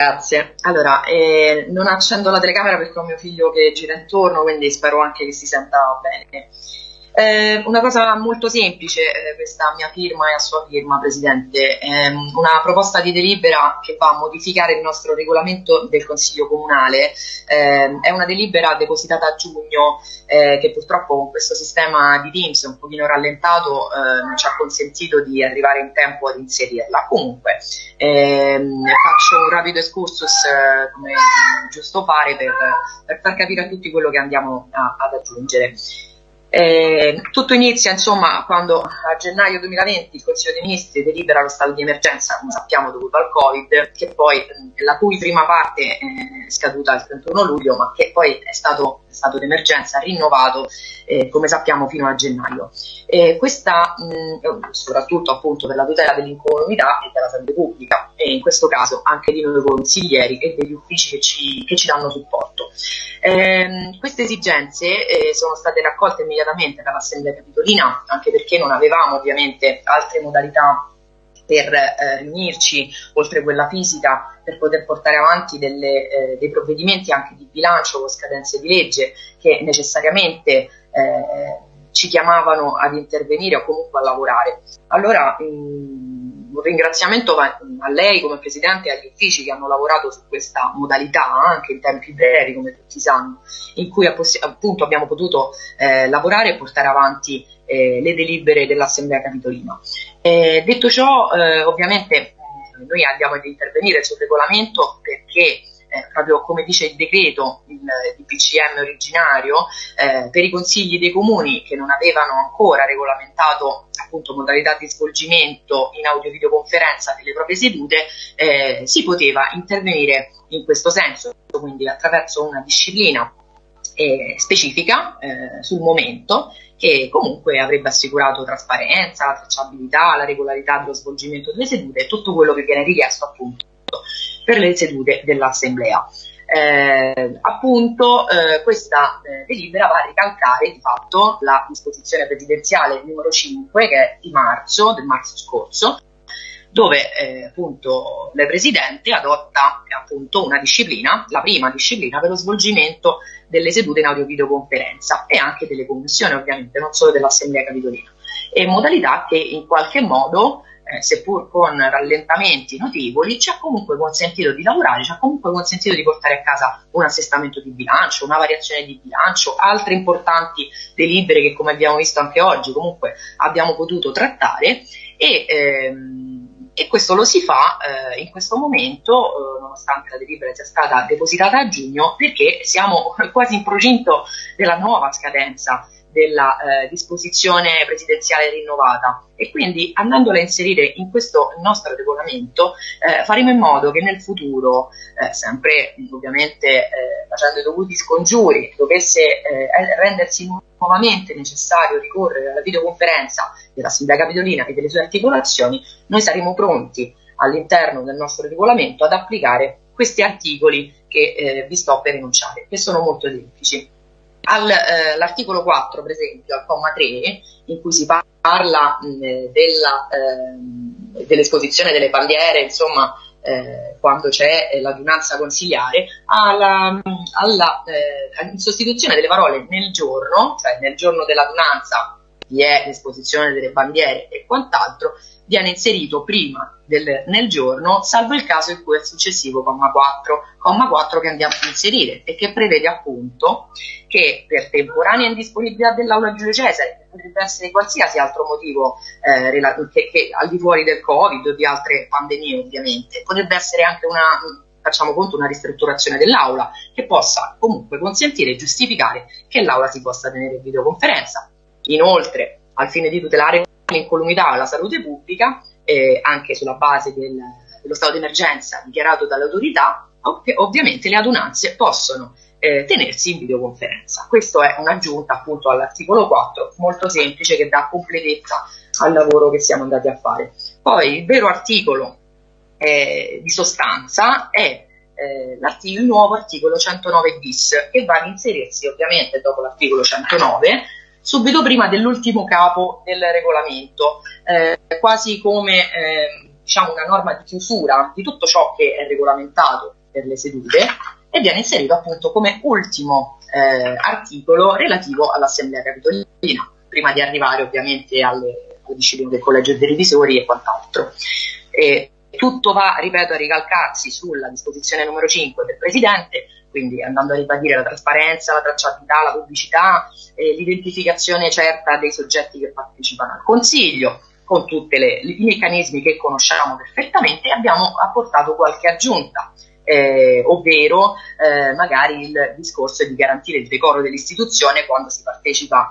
Grazie. Allora, eh, non accendo la telecamera perché ho mio figlio che gira intorno, quindi spero anche che si senta bene. Eh, una cosa molto semplice, eh, questa mia firma e a sua firma, Presidente, eh, una proposta di delibera che va a modificare il nostro regolamento del Consiglio Comunale, ehm, è una delibera depositata a giugno eh, che purtroppo con questo sistema di Teams un pochino rallentato non ci ha consentito di arrivare in tempo ad inserirla. Comunque ehm, faccio un rapido excursus eh, come giusto fare per, per, far capire a tutti quello che andiamo a, ad aggiungere. Eh, tutto inizia insomma quando a gennaio 2020 il Consiglio dei Ministri delibera lo stato di emergenza, come sappiamo dovuto al Covid, che poi, la cui prima parte è scaduta il 31 luglio, ma che poi è stato stato d'emergenza rinnovato eh, come sappiamo fino a gennaio. Eh, questa mh, soprattutto appunto per la tutela dell'incolumità e della salute pubblica e in questo caso anche di noi consiglieri e degli uffici che ci, che ci danno supporto. Eh, queste esigenze eh, sono state raccolte immediatamente dall'Assemblea Capitolina anche perché non avevamo ovviamente altre modalità per eh, riunirci, oltre quella fisica, per poter portare avanti delle, eh, dei provvedimenti anche di bilancio con scadenze di legge che necessariamente eh, ci chiamavano ad intervenire o comunque a lavorare. Allora mh, mm, un ringraziamento a lei come Presidente e agli uffici che hanno lavorato su questa modalità anche in tempi brevi come tutti sanno, in cui appunto abbiamo potuto eh, lavorare e portare avanti eh, le delibere dell'Assemblea Capitolina. Eh, detto ciò, eh, ovviamente eh, noi andiamo ad intervenire sul regolamento perché eh, proprio come dice il decreto, il DPCM originario, eh, per i consigli dei comuni che non avevano ancora regolamentato appunto modalità di svolgimento in audio-videoconferenza delle proprie sedute, eh, si poteva intervenire in questo senso, quindi attraverso una disciplina eh, specifica eh, sul momento che comunque avrebbe assicurato trasparenza, la tracciabilità, la regolarità dello svolgimento delle sedute e tutto quello che viene richiesto appunto per le sedute dell'Assemblea. Eh, appunto eh, questa eh, delibera va a ricalcare di fatto la disposizione presidenziale numero 5 che è di marzo, del marzo scorso, dove eh, appunto le Presidente adotta appunto una disciplina, la prima disciplina per lo svolgimento delle sedute in audio-videoconferenza e anche delle commissioni ovviamente, non solo dell'Assemblea Capitolina, e modalità che in qualche modo eh, seppur con rallentamenti notevoli, ci ha comunque consentito di lavorare, ci ha comunque consentito di portare a casa un assestamento di bilancio, una variazione di bilancio, altre importanti delibere che come abbiamo visto anche oggi comunque abbiamo potuto trattare. E ehm, e questo lo si fa eh, in questo momento, eh, nonostante la delibera sia stata depositata a giugno, perché siamo quasi in procinto della nuova scadenza della eh, disposizione presidenziale rinnovata. E quindi andandola a inserire in questo nostro regolamento eh, faremo in modo che nel futuro, eh, sempre ovviamente eh, facendo i dovuti scongiuri, dovesse eh, rendersi nuovamente necessario ricorrere alla videoconferenza dell'Assemblea Capitolina e delle sue articolazioni, noi saremo pronti all'interno del nostro regolamento ad applicare questi articoli che eh, vi sto per enunciare, che sono molto semplici all'articolo eh, 4, per esempio, al comma 3, in cui si parla mh, della, eh, dell'esposizione delle bandiere, insomma, eh, quando c'è l'adunanza consigliare, alla, alla eh, in sostituzione delle parole nel giorno, cioè nel giorno dell'adunanza vi è l'esposizione delle bandiere e quant'altro, viene inserito prima del, nel giorno, salvo il caso in cui è successivo comma 4, comma 4 che andiamo a inserire e che prevede appunto che per temporanea indisponibilità dell'aula Giulio Cesare, che potrebbe essere qualsiasi altro motivo eh, che, che, al di fuori del Covid o di altre pandemie ovviamente, potrebbe essere anche una facciamo conto una ristrutturazione dell'aula che possa comunque consentire e giustificare che l'aula si possa tenere in videoconferenza. Inoltre, al fine di tutelare l'incolumità alla salute pubblica, eh, anche sulla base del, dello stato di emergenza dichiarato dall'autorità, ov- ovviamente le adunanze possono eh, tenersi in videoconferenza. Questo è un'aggiunta appunto all'articolo 4, molto semplice, che dà completezza al lavoro che siamo andati a fare. Poi il vero articolo eh, di sostanza è eh, il nuovo articolo 109 bis, che va ad inserirsi ovviamente dopo l'articolo 109 subito prima dell'ultimo capo del regolamento, eh, quasi come eh, diciamo, una norma di chiusura di tutto ciò che è regolamentato per le sedute e viene inserito appunto come ultimo eh, articolo relativo all'Assemblea Capitolina, prima di arrivare ovviamente alle, alle discipline del Collegio dei Revisori e quant'altro. E tutto va, ripeto, a ricalcarsi sulla disposizione numero 5 del Presidente, quindi andando a ribadire la trasparenza, la tracciabilità, la pubblicità, eh, l'identificazione certa dei soggetti che partecipano al Consiglio, con tutti i meccanismi che conosciamo perfettamente, abbiamo apportato qualche aggiunta. Eh, ovvero eh, magari il discorso di garantire il decoro dell'istituzione quando si partecipa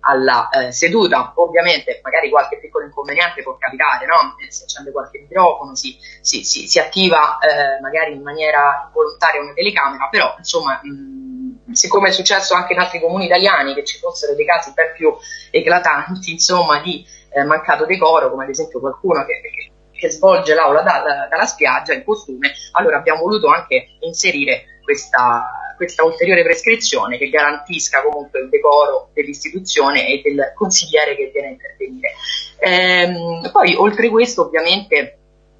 alla eh, seduta. Ovviamente magari qualche piccolo inconveniente può capitare, no? Si accende qualche microfono, si, si, si, si attiva eh, magari in maniera volontaria una telecamera, però insomma mh, siccome è successo anche in altri comuni italiani che ci fossero dei casi ben più eclatanti insomma di eh, mancato decoro, come ad esempio qualcuno che, che che svolge l'aula da, da, dalla spiaggia in costume, allora abbiamo voluto anche inserire questa, questa, ulteriore prescrizione che garantisca comunque il decoro dell'istituzione e del consigliere che viene a intervenire. Ehm, poi oltre questo ovviamente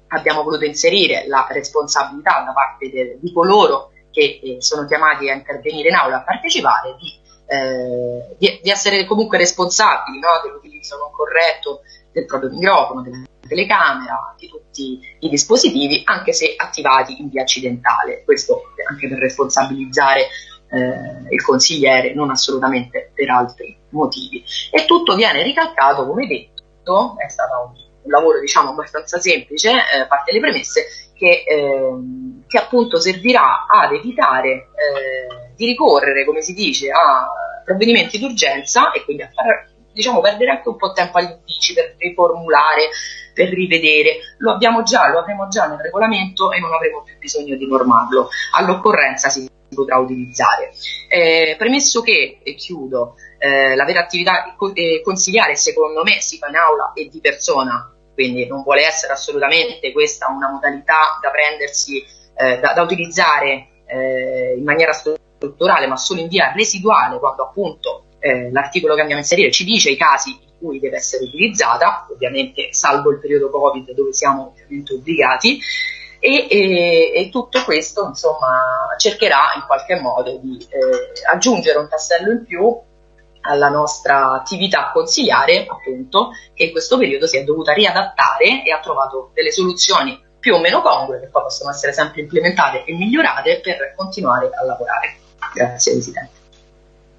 abbiamo voluto inserire la responsabilità da parte de, di coloro che eh, sono chiamati a intervenire in aula, a partecipare, di, eh, di, di essere comunque responsabili no, dell'utilizzo non corretto del proprio microfono, della telecamera, di tutti i dispositivi, anche se attivati in via accidentale. Questo anche per responsabilizzare eh, il consigliere, non assolutamente per altri motivi. E tutto viene ricalcato, come detto, è stato un, un lavoro diciamo abbastanza semplice, eh, parte le premesse, che, eh, che, appunto servirà ad evitare eh, di ricorrere, come si dice, a provvedimenti d'urgenza e quindi a far diciamo, perdere anche un po' tempo agli uffici per riformulare, per rivedere. Lo abbiamo già, lo avremo già nel regolamento e non avremo più bisogno di normarlo. All'occorrenza si potrà utilizzare. Eh, premesso che, e chiudo, eh, la vera attività eh, consigliare secondo me si fa in aula e di persona, quindi non vuole essere assolutamente questa una modalità da prendersi, eh, da, da, utilizzare eh, in maniera strutturale, ma solo in via residuale, quando appunto eh, l'articolo che andiamo a inserire ci dice i casi in cui deve essere utilizzata, ovviamente salvo il periodo Covid dove siamo ovviamente obbligati, e, e, e tutto questo insomma cercherà in qualche modo di eh, aggiungere un tassello in più alla nostra attività consigliare, appunto, che in questo periodo si è dovuta riadattare e ha trovato delle soluzioni più o meno congrue che poi possono essere sempre implementate e migliorate per continuare a lavorare. Grazie Presidente.